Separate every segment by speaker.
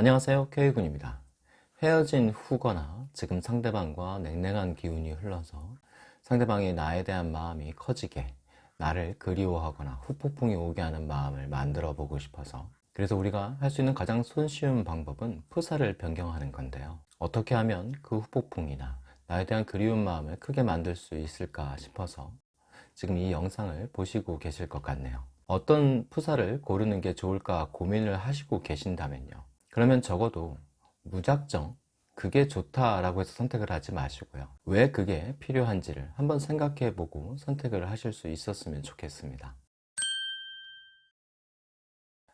Speaker 1: 안녕하세요. K군입니다. 헤어진 후거나 지금 상대방과 냉랭한 기운이 흘러서 상대방이 나에 대한 마음이 커지게 나를 그리워하거나 후폭풍이 오게 하는 마음을 만들어 보고 싶어서 그래서 우리가 할 수 있는 가장 손쉬운 방법은 푸사를 변경하는 건데요. 어떻게 하면 그 후폭풍이나 나에 대한 그리운 마음을 크게 만들 수 있을까 싶어서 지금 이 영상을 보시고 계실 것 같네요. 어떤 푸사를 고르는 게 좋을까 고민을 하시고 계신다면요 그러면 적어도 무작정 그게 좋다라고 해서 선택을 하지 마시고요. 왜 그게 필요한지를 한번 생각해 보고 선택을 하실 수 있었으면 좋겠습니다.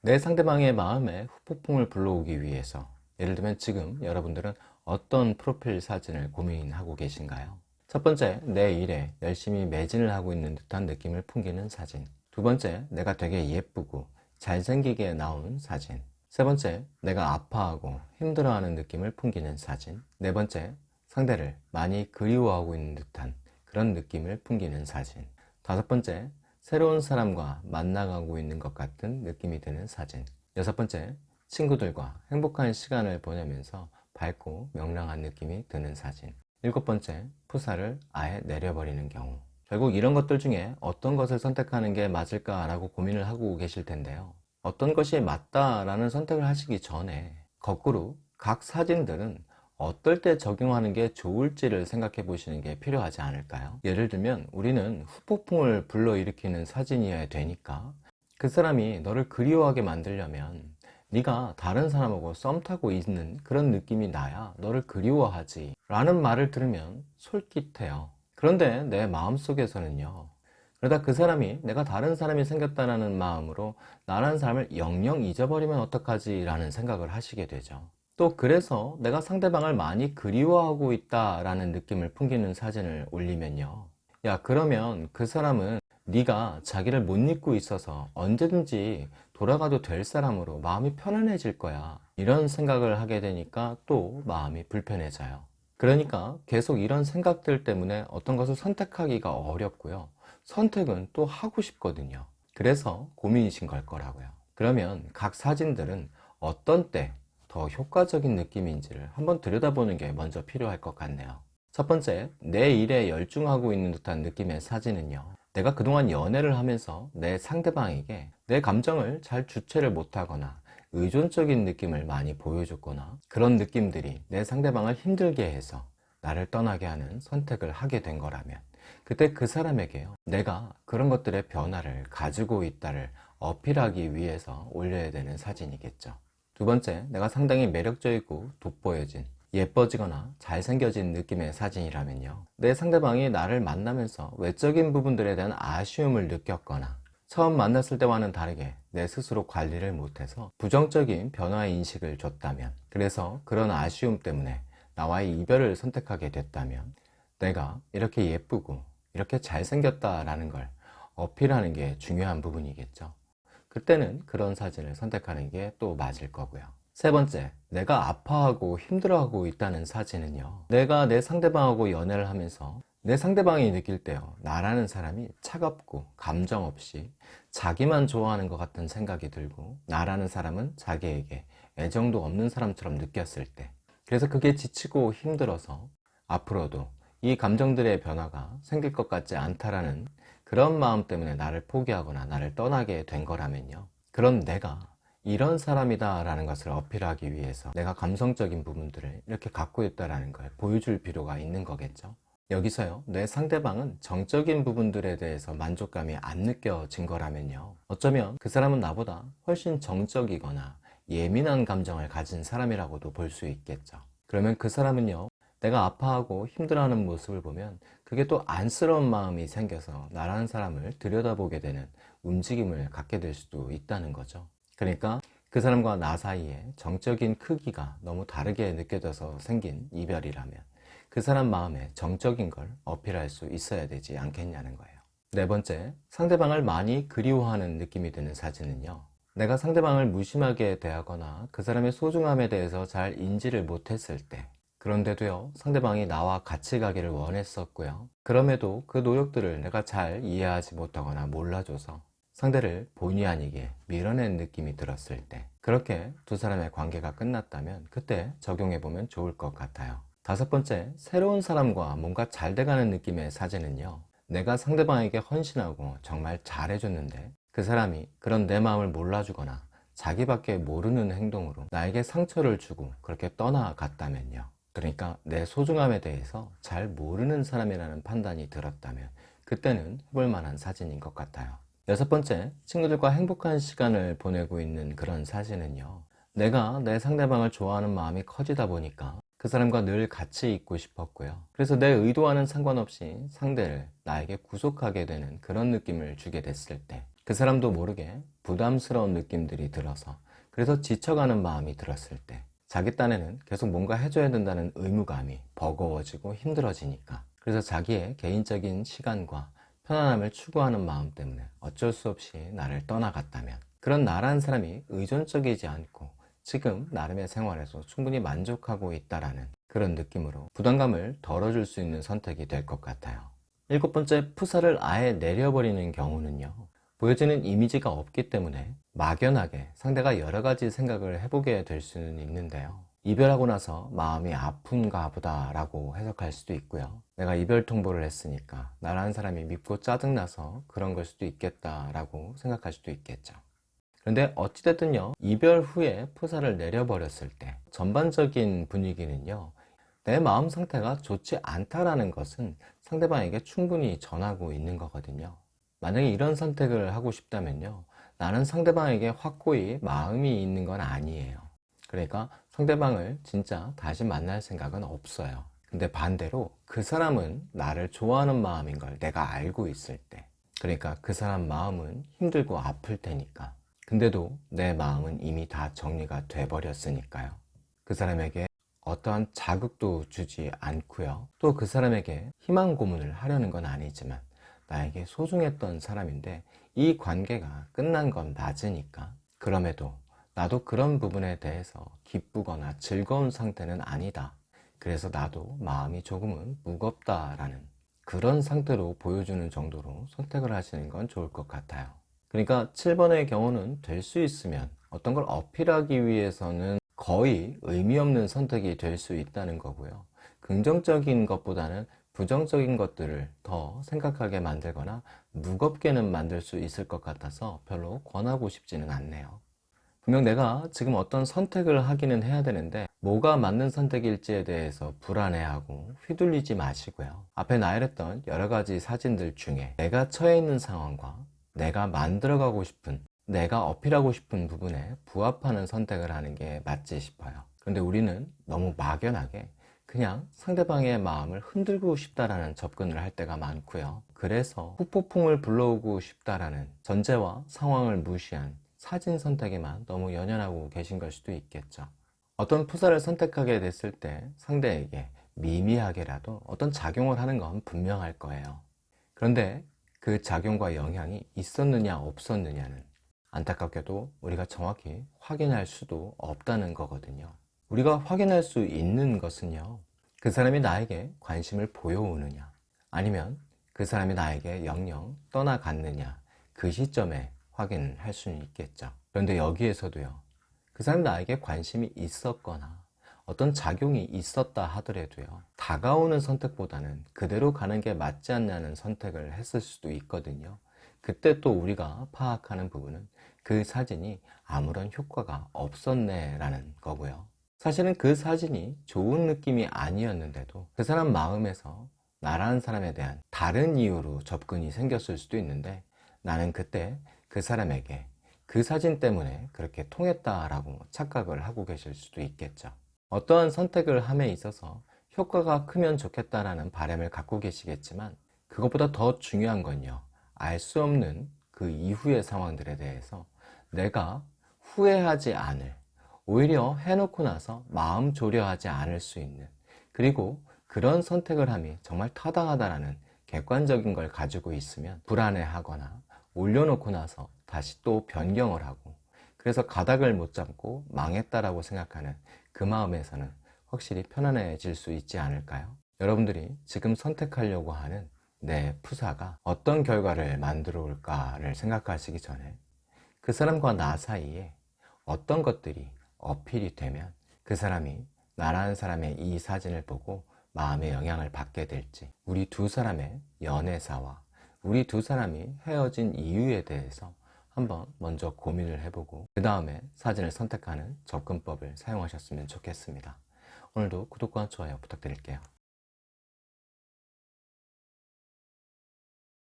Speaker 1: 내 상대방의 마음에 후폭풍을 불러오기 위해서 예를 들면 지금 여러분들은 어떤 프로필 사진을 고민하고 계신가요? 첫 번째, 내 일에 열심히 매진을 하고 있는 듯한 느낌을 풍기는 사진. 두 번째, 내가 되게 예쁘고 잘생기게 나온 사진 세 번째, 내가 아파하고 힘들어하는 느낌을 풍기는 사진. 네 번째, 상대를 많이 그리워하고 있는 듯한 그런 느낌을 풍기는 사진. 다섯 번째, 새로운 사람과 만나가고 있는 것 같은 느낌이 드는 사진. 여섯 번째, 친구들과 행복한 시간을 보내면서 밝고 명랑한 느낌이 드는 사진. 일곱 번째, 푸사를 아예 내려버리는 경우. 결국 이런 것들 중에 어떤 것을 선택하는 게 맞을까 라고 고민을 하고 계실 텐데요 어떤 것이 맞다라는 선택을 하시기 전에 거꾸로 각 사진들은 어떨 때 적용하는 게 좋을지를 생각해 보시는 게 필요하지 않을까요? 예를 들면 우리는 후폭풍을 불러일으키는 사진이어야 되니까 그 사람이 너를 그리워하게 만들려면 네가 다른 사람하고 썸 타고 있는 그런 느낌이 나야 너를 그리워하지 라는 말을 들으면 솔깃해요 그런데 내 마음속에서는요 그러다 그 사람이 내가 다른 사람이 생겼다는 마음으로 나라는 사람을 영영 잊어버리면 어떡하지 라는 생각을 하시게 되죠. 또 그래서 내가 상대방을 많이 그리워하고 있다 라는 느낌을 풍기는 사진을 올리면요. 야 그러면 그 사람은 네가 자기를 못 잊고 있어서 언제든지 돌아가도 될 사람으로 마음이 편안해질 거야. 이런 생각을 하게 되니까 또 마음이 불편해져요. 그러니까 계속 이런 생각들 때문에 어떤 것을 선택하기가 어렵고요 선택은 또 하고 싶거든요. 그래서 고민이신 걸 거라고요. 그러면 각 사진들은 어떤 때 더 효과적인 느낌인지를 한번 들여다보는 게 먼저 필요할 것 같네요. 첫 번째, 내 일에 열중하고 있는 듯한 느낌의 사진은요. 내가 그동안 연애를 하면서 내 상대방에게 내 감정을 잘 주체를 못하거나 의존적인 느낌을 많이 보여줬거나 그런 느낌들이 내 상대방을 힘들게 해서 나를 떠나게 하는 선택을 하게 된 거라면 그때 그 사람에게요. 내가 그런 것들의 변화를 가지고 있다를 어필하기 위해서 올려야 되는 사진이겠죠. 두 번째 내가 상당히 매력적이고 돋보여진 예뻐지거나 잘생겨진 느낌의 사진이라면요. 내 상대방이 나를 만나면서 외적인 부분들에 대한 아쉬움을 느꼈거나 처음 만났을 때와는 다르게 내 스스로 관리를 못해서 부정적인 변화 인식을 줬다면 그래서 그런 아쉬움 때문에 나와의 이별을 선택하게 됐다면 내가 이렇게 예쁘고 이렇게 잘생겼다라는 걸 어필하는 게 중요한 부분이겠죠. 그때는 그런 사진을 선택하는 게 또 맞을 거고요. 세 번째, 내가 아파하고 힘들어하고 있다는 사진은요. 내가 내 상대방하고 연애를 하면서 내 상대방이 느낄 때요. 나라는 사람이 차갑고 감정 없이 자기만 좋아하는 것 같은 생각이 들고 나라는 사람은 자기에게 애정도 없는 사람처럼 느꼈을 때. 그래서 그게 지치고 힘들어서 앞으로도 이 감정들의 변화가 생길 것 같지 않다라는 그런 마음 때문에 나를 포기하거나 나를 떠나게 된 거라면요. 그런 내가 이런 사람이다 라는 것을 어필하기 위해서 내가 감성적인 부분들을 이렇게 갖고 있다는 걸 보여줄 필요가 있는 거겠죠? 여기서요. 내 상대방은 정적인 부분들에 대해서 만족감이 안 느껴진 거라면요. 어쩌면 그 사람은 나보다 훨씬 정적이거나 예민한 감정을 가진 사람이라고도 볼 수 있겠죠. 그러면 그 사람은요 내가 아파하고 힘들어하는 모습을 보면 그게 또 안쓰러운 마음이 생겨서 나라는 사람을 들여다보게 되는 움직임을 갖게 될 수도 있다는 거죠. 그러니까 그 사람과 나 사이에 정적인 크기가 너무 다르게 느껴져서 생긴 이별이라면 그 사람 마음에 정적인 걸 어필할 수 있어야 되지 않겠냐는 거예요. 네 번째, 상대방을 많이 그리워하는 느낌이 드는 사진은요. 내가 상대방을 무심하게 대하거나 그 사람의 소중함에 대해서 잘 인지를 못했을 때 그런데도요 상대방이 나와 같이 가기를 원했었고요. 그럼에도 그 노력들을 내가 잘 이해하지 못하거나 몰라줘서 상대를 본의 아니게 밀어낸 느낌이 들었을 때 그렇게 두 사람의 관계가 끝났다면 그때 적용해보면 좋을 것 같아요. 다섯 번째, 새로운 사람과 뭔가 잘 돼가는 느낌의 사진은요 내가 상대방에게 헌신하고 정말 잘해줬는데 그 사람이 그런 내 마음을 몰라주거나 자기밖에 모르는 행동으로 나에게 상처를 주고 그렇게 떠나갔다면요 그러니까 내 소중함에 대해서 잘 모르는 사람이라는 판단이 들었다면 그때는 해볼 만한 사진인 것 같아요. 여섯 번째, 친구들과 행복한 시간을 보내고 있는 그런 사진은요 내가 내 상대방을 좋아하는 마음이 커지다 보니까 그 사람과 늘 같이 있고 싶었고요. 그래서 내 의도와는 상관없이 상대를 나에게 구속하게 되는 그런 느낌을 주게 됐을 때 그 사람도 모르게 부담스러운 느낌들이 들어서 그래서 지쳐가는 마음이 들었을 때 자기 딴에는 계속 뭔가 해줘야 된다는 의무감이 버거워지고 힘들어지니까. 그래서 자기의 개인적인 시간과 편안함을 추구하는 마음 때문에 어쩔 수 없이 나를 떠나갔다면. 그런 나라는 사람이 의존적이지 않고 지금 나름의 생활에서 충분히 만족하고 있다라는 그런 느낌으로 부담감을 덜어줄 수 있는 선택이 될 것 같아요. 일곱 번째 푸사를 아예 내려버리는 경우는요 보여지는 이미지가 없기 때문에 막연하게 상대가 여러 가지 생각을 해보게 될 수는 있는데요. 이별하고 나서 마음이 아픈가 보다 라고 해석할 수도 있고요. 내가 이별 통보를 했으니까 나라는 사람이 밉고 짜증나서 그런 걸 수도 있겠다 라고 생각할 수도 있겠죠. 그런데 어찌됐든요 이별 후에 푸사를 내려버렸을 때 전반적인 분위기는요 내 마음 상태가 좋지 않다라는 것은 상대방에게 충분히 전하고 있는 거거든요 만약에 이런 선택을 하고 싶다면요. 나는 상대방에게 확고히 마음이 있는 건 아니에요. 그러니까 상대방을 진짜 다시 만날 생각은 없어요. 근데 반대로 그 사람은 나를 좋아하는 마음인 걸 내가 알고 있을 때 그러니까 그 사람 마음은 힘들고 아플 테니까. 근데도 내 마음은 이미 다 정리가 돼 버렸으니까요. 그 사람에게 어떠한 자극도 주지 않고요. 또 그 사람에게 희망 고문을 하려는 건 아니지만 나에게 소중했던 사람인데 이 관계가 끝난 건 맞으니까. 그럼에도 나도 그런 부분에 대해서 기쁘거나 즐거운 상태는 아니다. 그래서 나도 마음이 조금은 무겁다라는 그런 상태로 보여주는 정도로 선택을 하시는 건 좋을 것 같아요. 그러니까 7번의 경우는 될 수 있으면 어떤 걸 어필하기 위해서는 거의 의미 없는 선택이 될 수 있다는 거고요. 긍정적인 것보다는 부정적인 것들을 더 생각하게 만들거나 무겁게는 만들 수 있을 것 같아서 별로 권하고 싶지는 않네요. 분명 내가 지금 어떤 선택을 하기는 해야 되는데 뭐가 맞는 선택일지에 대해서 불안해하고 휘둘리지 마시고요. 앞에 나열했던 여러 가지 사진들 중에 내가 처해 있는 상황과 내가 만들어가고 싶은 내가 어필하고 싶은 부분에 부합하는 선택을 하는 게 맞지 싶어요. 그런데 우리는 너무 막연하게 그냥 상대방의 마음을 흔들고 싶다라는 접근을 할 때가 많고요. 그래서 후폭풍을 불러오고 싶다라는 전제와 상황을 무시한 사진 선택에만 너무 연연하고 계신 걸 수도 있겠죠. 어떤 푸사를 선택하게 됐을 때 상대에게 미미하게라도 어떤 작용을 하는 건 분명할 거예요. 그런데 그 작용과 영향이 있었느냐 없었느냐는 안타깝게도 우리가 정확히 확인할 수도 없다는 거거든요. 우리가 확인할 수 있는 것은요 그 사람이 나에게 관심을 보여오느냐? 아니면 그 사람이 나에게 영영 떠나갔느냐? 그 시점에 확인할 수는 있겠죠. 그런데 여기에서도요 그 사람이 나에게 관심이 있었거나 어떤 작용이 있었다 하더라도요 다가오는 선택보다는 그대로 가는 게 맞지 않냐는 선택을 했을 수도 있거든요. 그때 또 우리가 파악하는 부분은 그 사진이 아무런 효과가 없었네 라는 거고요 사실은 그 사진이 좋은 느낌이 아니었는데도 그 사람 마음에서 나라는 사람에 대한 다른 이유로 접근이 생겼을 수도 있는데 나는 그때 그 사람에게 그 사진 때문에 그렇게 통했다라고 착각을 하고 계실 수도 있겠죠. 어떠한 선택을 함에 있어서 효과가 크면 좋겠다라는 바람을 갖고 계시겠지만 그것보다 더 중요한 건요. 알 수 없는 그 이후의 상황들에 대해서 내가 후회하지 않을 오히려 해놓고 나서 마음 조려하지 않을 수 있는 그리고 그런 선택을 함이 정말 타당하다라는 객관적인 걸 가지고 있으면 불안해하거나 올려놓고 나서 다시 또 변경을 하고 그래서 가닥을 못 잡고 망했다라고 생각하는 그 마음에서는 확실히 편안해질 수 있지 않을까요? 여러분들이 지금 선택하려고 하는 내 프사가 어떤 결과를 만들어 올까를 생각하시기 전에 그 사람과 나 사이에 어떤 것들이 어필이 되면 그 사람이 나라는 사람의 이 사진을 보고 마음의 영향을 받게 될지 우리 두 사람의 연애사와 우리 두 사람이 헤어진 이유에 대해서 한번 먼저 고민을 해보고 그 다음에 사진을 선택하는 접근법을 사용하셨으면 좋겠습니다. 오늘도 구독과 좋아요 부탁드릴게요.